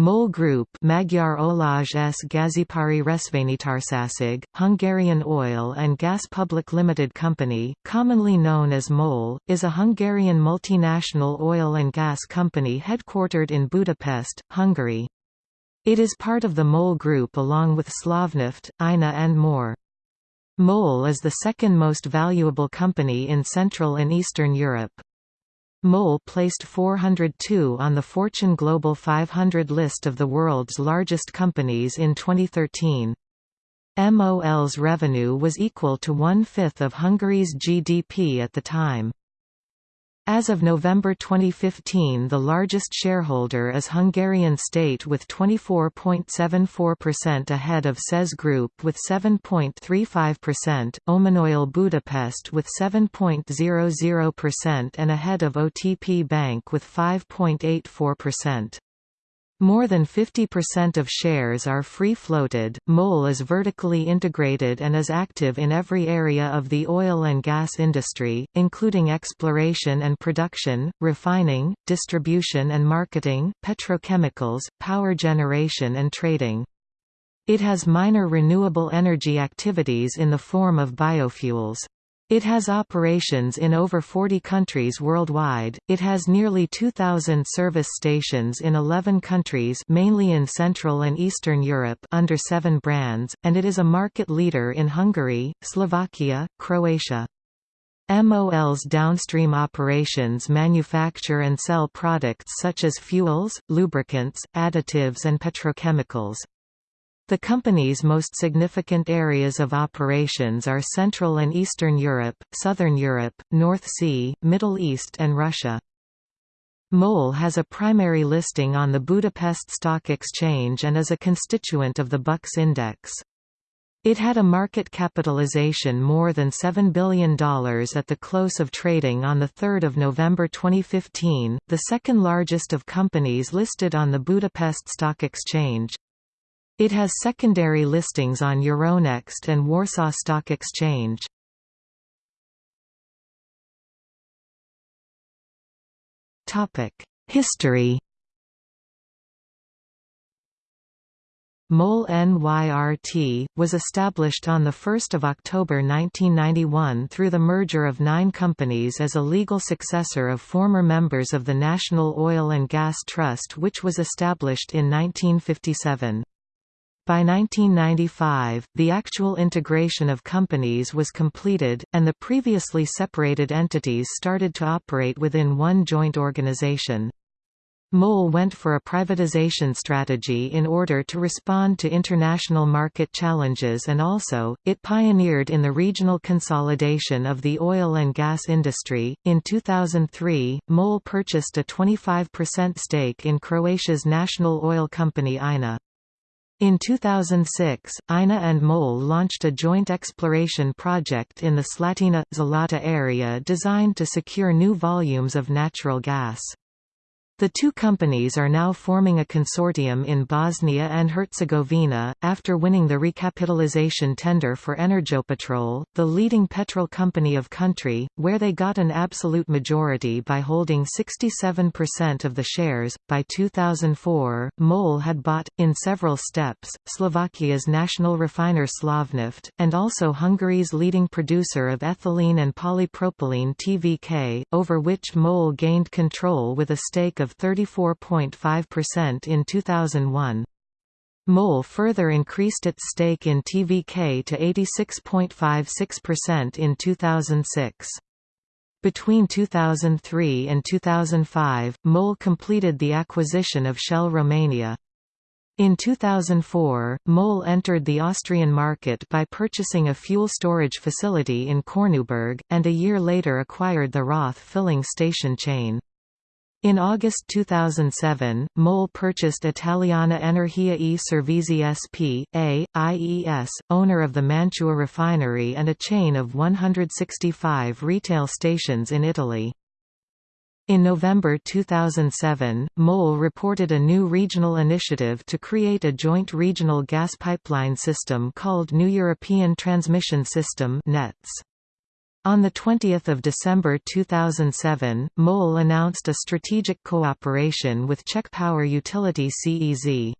MOL Group Magyar Olaj s Gázipari Részvénytársaság, Hungarian Oil and Gas Public Limited Company, commonly known as MOL, is a Hungarian multinational oil and gas company headquartered in Budapest, Hungary. It is part of the MOL Group along with Slovnaft, INA and more. MOL is the second most valuable company in Central and Eastern Europe. MOL placed 402 on the Fortune Global 500 list of the world's largest companies in 2013. MOL's revenue was equal to one-fifth of Hungary's GDP at the time. As of November 2015 the largest shareholder is Hungarian State with 24.74% ahead of CEZ Group with 7.35%, Oman Oil Budapest with 7.00% and ahead of OTP Bank with 5.84%. More than 50% of shares are free-floated. MOL is vertically integrated and is active in every area of the oil and gas industry, including exploration and production, refining, distribution and marketing, petrochemicals, power generation and trading. It has minor renewable energy activities in the form of biofuels. It has operations in over 40 countries worldwide. It has nearly 2000 service stations in 11 countries, mainly in Central and Eastern Europe, under 7 brands, and it is a market leader in Hungary, Slovakia, Croatia. MOL's downstream operations manufacture and sell products such as fuels, lubricants, additives and petrochemicals. The company's most significant areas of operations are Central and Eastern Europe, Southern Europe, North Sea, Middle East and Russia. MOL has a primary listing on the Budapest Stock Exchange and is a constituent of the Bux Index. It had a market capitalization more than $7 billion at the close of trading on 3 November 2015, the second largest of companies listed on the Budapest Stock Exchange. It has secondary listings on Euronext and Warsaw Stock Exchange. History MOL NYRT, was established on 1 October 1991 through the merger of nine companies as a legal successor of former members of the National Oil and Gas Trust which was established in 1957. By 1995, the actual integration of companies was completed, and the previously separated entities started to operate within one joint organization. MOL went for a privatization strategy in order to respond to international market challenges and also, it pioneered in the regional consolidation of the oil and gas industry. In 2003, MOL purchased a 25% stake in Croatia's national oil company INA. In 2006, INA and MOL launched a joint exploration project in the Slatina – Zalata area designed to secure new volumes of natural gas. The two companies are now forming a consortium in Bosnia and Herzegovina, after winning the recapitalization tender for Energopetrol, the leading petrol company of country, where they got an absolute majority by holding 67% of the shares. By 2004, MOL had bought, in several steps, Slovakia's national refiner Slovnaft, and also Hungary's leading producer of ethylene and polypropylene TVK, over which MOL gained control with a stake of of 34.5% in 2001. MOL further increased its stake in TVK to 86.56% in 2006. Between 2003 and 2005, MOL completed the acquisition of Shell Romania. In 2004, MOL entered the Austrian market by purchasing a fuel storage facility in Korneuburg, and a year later acquired the Roth filling station chain. In August 2007, MOL purchased Italiana Energia e Servizi S.p.A., IES, owner of the Mantua refinery and a chain of 165 retail stations in Italy. In November 2007, MOL reported a new regional initiative to create a joint regional gas pipeline system called New European Transmission System NETS. On 20 December 2007, MOL announced a strategic cooperation with Czech power utility CEZ.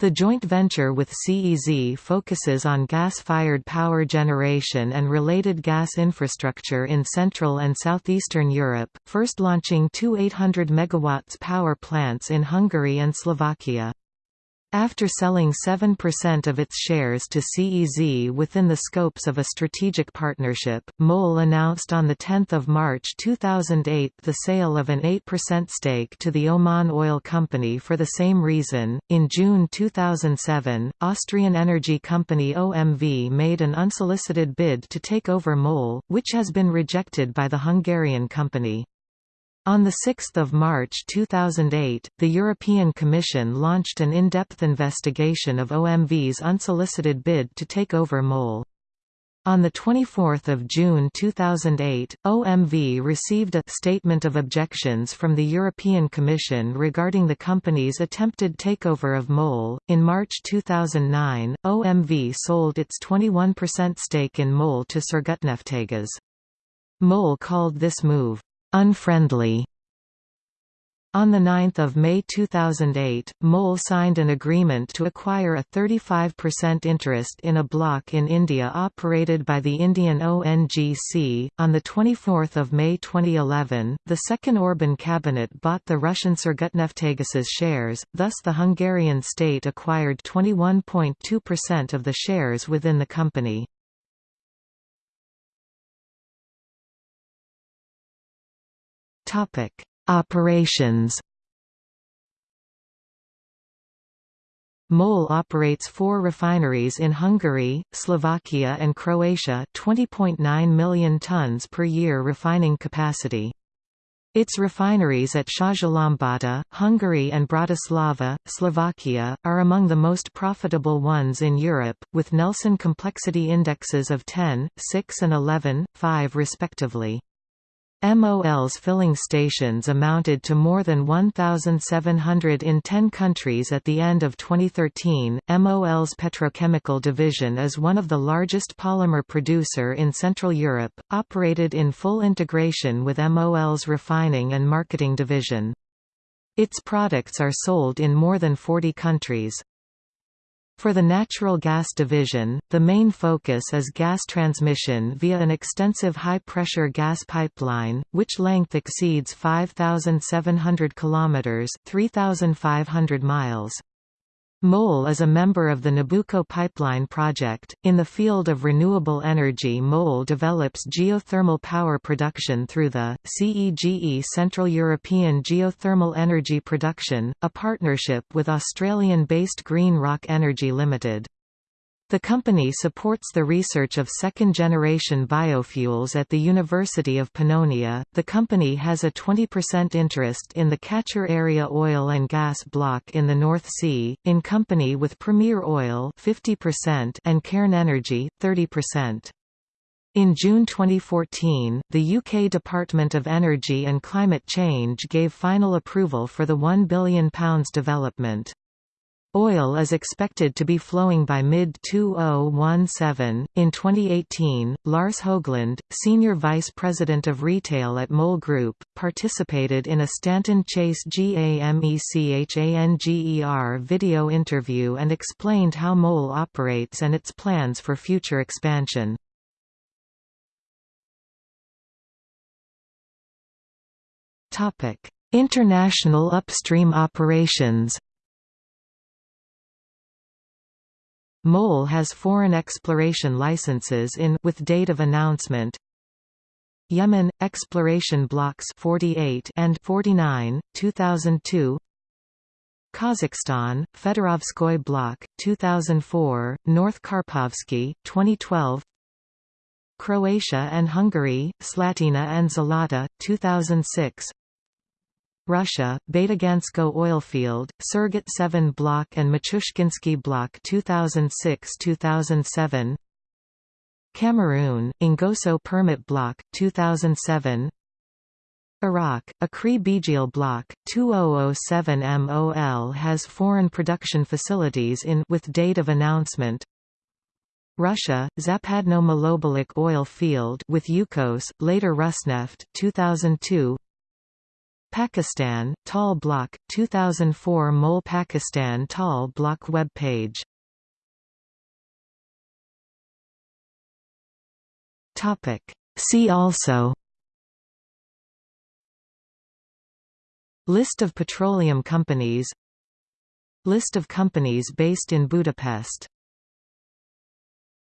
The joint venture with CEZ focuses on gas-fired power generation and related gas infrastructure in Central and Southeastern Europe, first launching two 800 MW power plants in Hungary and Slovakia. After selling 7% of its shares to CEZ within the scopes of a strategic partnership, MOL announced on 10 March 2008 the sale of an 8% stake to the Oman Oil Company for the same reason. In June 2007, Austrian energy company OMV made an unsolicited bid to take over MOL, which has been rejected by the Hungarian company. On 6 March 2008, the European Commission launched an in-depth investigation of OMV's unsolicited bid to take over MOL. On 24 June 2008, OMV received a «statement of objections» from the European Commission regarding the company's attempted takeover of MOL. In March 2009, OMV sold its 21% stake in MOL to Surgutneftegas. MOL called this move, unfriendly. On 9 May 2008, MOL signed an agreement to acquire a 35% interest in a block in India operated by the Indian ONGC. On 24 May 2011, the second Orban cabinet bought the Russian Surgutneftegas's shares, thus the Hungarian state acquired 21.2% of the shares within the company. Topic: Operations. MOL operates four refineries in Hungary, Slovakia and Croatia 20.9 million tons per year refining capacity. Its refineries at Százhalombatta, Hungary and Bratislava, Slovakia, are among the most profitable ones in Europe, with Nelson complexity indexes of 10, 6 and 11, 5 respectively. MOL's filling stations amounted to more than 1,700 in 10 countries at the end of 2013. MOL's petrochemical division is one of the largest polymer producer in Central Europe, operated in full integration with MOL's refining and marketing division. Its products are sold in more than 40 countries. For the natural gas division, the main focus is gas transmission via an extensive high-pressure gas pipeline, which length exceeds 5,700 kilometers (3,500 miles). MOL is a member of the Nabucco pipeline project. In the field of renewable energy, MOL develops geothermal power production through the CEGE Central European Geothermal Energy Production, a partnership with Australian-based Green Rock Energy Limited. The company supports the research of second-generation biofuels at the University of Pannonia. The company has a 20% interest in the Catcher Area oil and gas block in the North Sea, in company with Premier Oil 50% and Cairn Energy 30%. In June 2014, the UK Department of Energy and Climate Change gave final approval for the £1 billion development. Oil is expected to be flowing by mid-2017. In 2018, Lars Hoglund, Senior Vice President of Retail at MOL Group, participated in a Stanton Chase GAMECHANGER video interview and explained how MOL operates and its plans for future expansion. International upstream operations MOL has foreign exploration licenses in with date of announcement. Yemen exploration blocks 48 and 49 2002 Kazakhstan Fedorovskoy block 2004 North Karpovsky 2012 Croatia and Hungary Slatina and Zlata 2006 Russia, Batagansko oilfield, Surgut 7 block and Machushkinsky block 2006-2007 Cameroon, Ingoso permit block, 2007 Iraq, Akri Bijil block, 2007 MOL has foreign production facilities in with date of announcement. Russia, Zapadno Malobolik oil field with Yukos, later Rosneft 2002. Pakistan, TAL Block, 2004 MOL Pakistan TAL Block web page. See also. List of petroleum companies. List of companies based in Budapest